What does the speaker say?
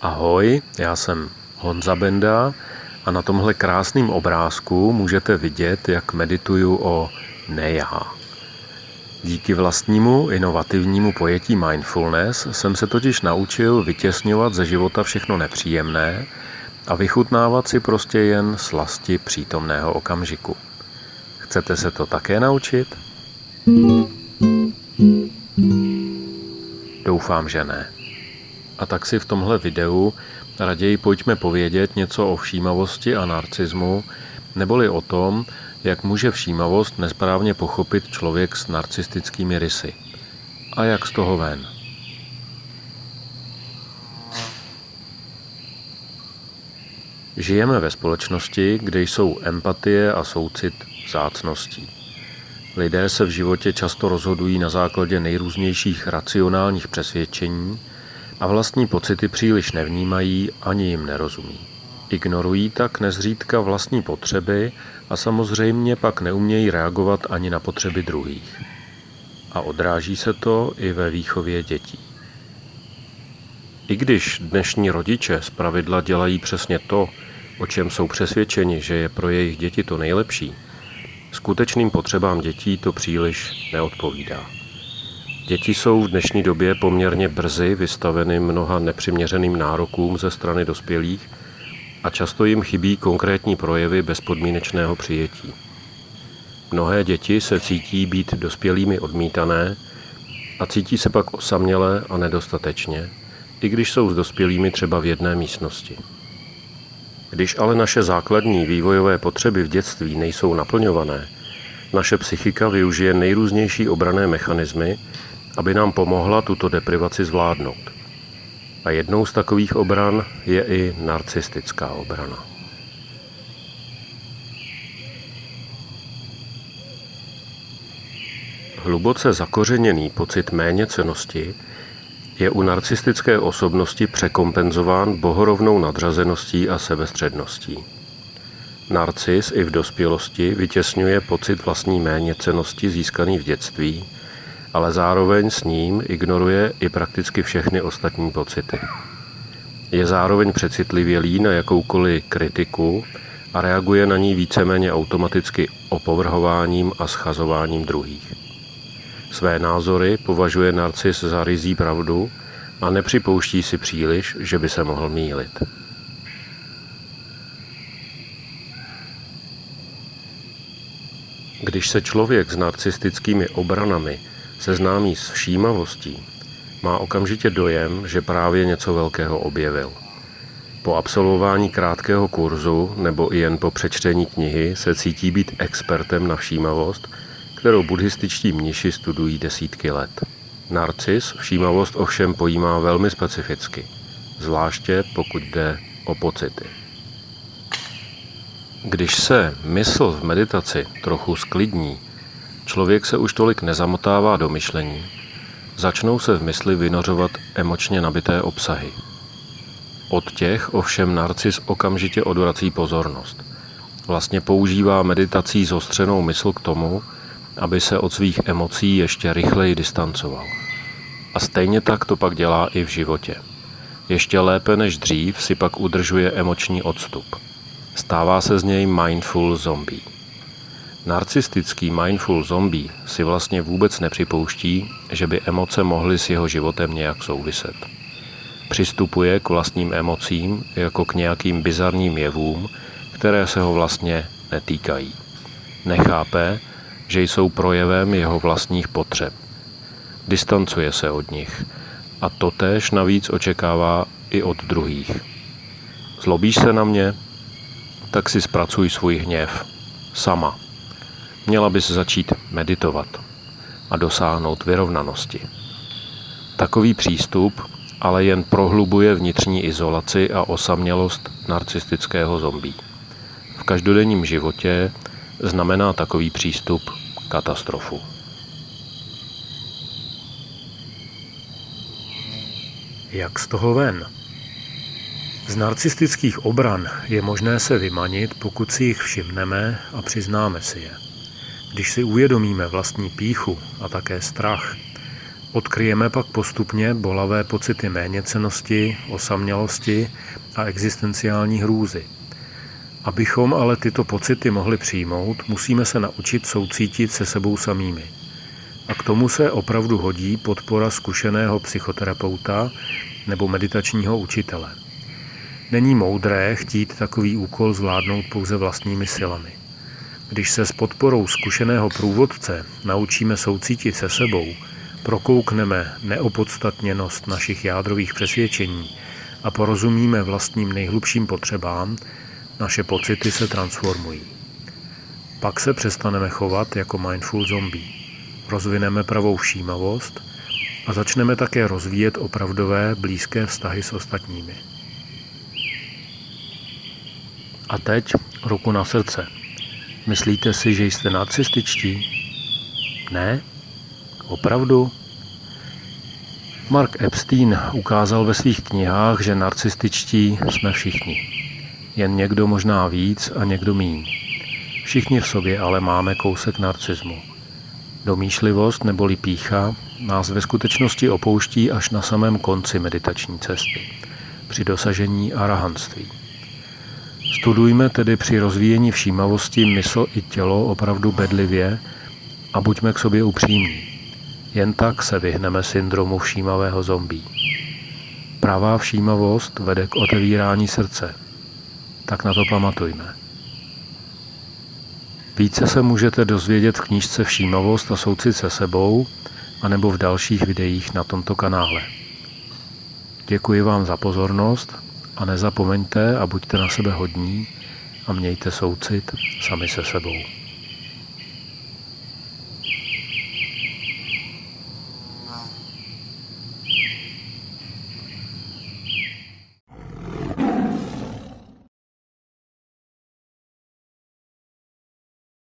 Ahoj, já jsem Honza Benda a na tomhle krásném obrázku můžete vidět, jak medituju o nejá. Díky vlastnímu inovativnímu pojetí mindfulness jsem se totiž naučil vytěsňovat ze života všechno nepříjemné a vychutnávat si prostě jen slasti přítomného okamžiku. Chcete se to také naučit? Doufám, že ne. A tak si v tomhle videu raději pojďme povědět něco o všímavosti a narcismu, neboli o tom, jak může všímavost nesprávně pochopit člověk s narcistickými rysy. A jak z toho ven. Žijeme ve společnosti, kde jsou empatie a soucit vzácností. Lidé se v životě často rozhodují na základě nejrůznějších racionálních přesvědčení, a vlastní pocity příliš nevnímají ani jim nerozumí. Ignorují tak nezřídka vlastní potřeby a samozřejmě pak neumějí reagovat ani na potřeby druhých. A odráží se to i ve výchově dětí. I když dnešní rodiče zpravidla dělají přesně to, o čem jsou přesvědčeni, že je pro jejich děti to nejlepší, skutečným potřebám dětí to příliš neodpovídá. Děti jsou v dnešní době poměrně brzy vystaveny mnoha nepřiměřeným nárokům ze strany dospělých a často jim chybí konkrétní projevy bezpodmínečného přijetí. Mnohé děti se cítí být dospělými odmítané a cítí se pak osamělé a nedostatečně, i když jsou s dospělými třeba v jedné místnosti. Když ale naše základní vývojové potřeby v dětství nejsou naplňované, naše psychika využije nejrůznější obrané mechanismy, aby nám pomohla tuto deprivaci zvládnout. A jednou z takových obran je i narcistická obrana. Hluboce zakořeněný pocit méněcenosti je u narcistické osobnosti překompenzován bohorovnou nadřazeností a sebestředností. Narcis i v dospělosti vytěsňuje pocit vlastní méněcenosti získaný v dětství ale zároveň s ním ignoruje i prakticky všechny ostatní pocity. Je zároveň přecitlivělý na jakoukoliv kritiku a reaguje na ní víceméně automaticky opovrhováním a schazováním druhých. Své názory považuje narcis za rizí pravdu a nepřipouští si příliš, že by se mohl mýlit. Když se člověk s narcistickými obranami seznámí s všímavostí, má okamžitě dojem, že právě něco velkého objevil. Po absolvování krátkého kurzu nebo i jen po přečtení knihy se cítí být expertem na všímavost, kterou buddhističtí mniši studují desítky let. Narcis všímavost ovšem pojímá velmi specificky, zvláště pokud jde o pocity. Když se mysl v meditaci trochu sklidní, Člověk se už tolik nezamotává do myšlení. Začnou se v mysli vynořovat emočně nabité obsahy. Od těch ovšem narcis okamžitě odvrací pozornost. Vlastně používá meditací zostřenou mysl k tomu, aby se od svých emocí ještě rychleji distancoval. A stejně tak to pak dělá i v životě. Ještě lépe než dřív si pak udržuje emoční odstup. Stává se z něj mindful zombie. Narcistický mindful zombie si vlastně vůbec nepřipouští, že by emoce mohly s jeho životem nějak souviset. Přistupuje k vlastním emocím jako k nějakým bizarním jevům, které se ho vlastně netýkají. Nechápe, že jsou projevem jeho vlastních potřeb. Distancuje se od nich a totéž navíc očekává i od druhých. Zlobíš se na mě? Tak si zpracuj svůj hněv. Sama. Měla bys začít meditovat a dosáhnout vyrovnanosti. Takový přístup ale jen prohlubuje vnitřní izolaci a osamělost narcistického zombí. V každodenním životě znamená takový přístup katastrofu. Jak z toho ven? Z narcistických obran je možné se vymanit, pokud si jich všimneme a přiznáme si je. Když si uvědomíme vlastní píchu a také strach, odkryjeme pak postupně bolavé pocity méněcenosti, osamělosti a existenciální hrůzy. Abychom ale tyto pocity mohli přijmout, musíme se naučit soucítit se sebou samými. A k tomu se opravdu hodí podpora zkušeného psychoterapeuta nebo meditačního učitele. Není moudré chtít takový úkol zvládnout pouze vlastními silami. Když se s podporou zkušeného průvodce naučíme soucítit se sebou, prokoukneme neopodstatněnost našich jádrových přesvědčení a porozumíme vlastním nejhlubším potřebám, naše pocity se transformují. Pak se přestaneme chovat jako mindful zombie. Rozvineme pravou všímavost a začneme také rozvíjet opravdové blízké vztahy s ostatními. A teď ruku na srdce. Myslíte si, že jste narcističtí? Ne? Opravdu? Mark Epstein ukázal ve svých knihách, že narcističtí jsme všichni. Jen někdo možná víc a někdo míň. Všichni v sobě ale máme kousek narcismu. Domýšlivost neboli pícha nás ve skutečnosti opouští až na samém konci meditační cesty, při dosažení arahanství. Studujme tedy při rozvíjení všímavosti mysl i tělo opravdu bedlivě a buďme k sobě upřímní. Jen tak se vyhneme syndromu všímavého zombí. Pravá všímavost vede k otevírání srdce. Tak na to pamatujme. Více se můžete dozvědět v knížce Všímavost a soucit se sebou, anebo v dalších videích na tomto kanále. Děkuji vám za pozornost a nezapomeňte a buďte na sebe hodní a mějte soucit sami se sebou.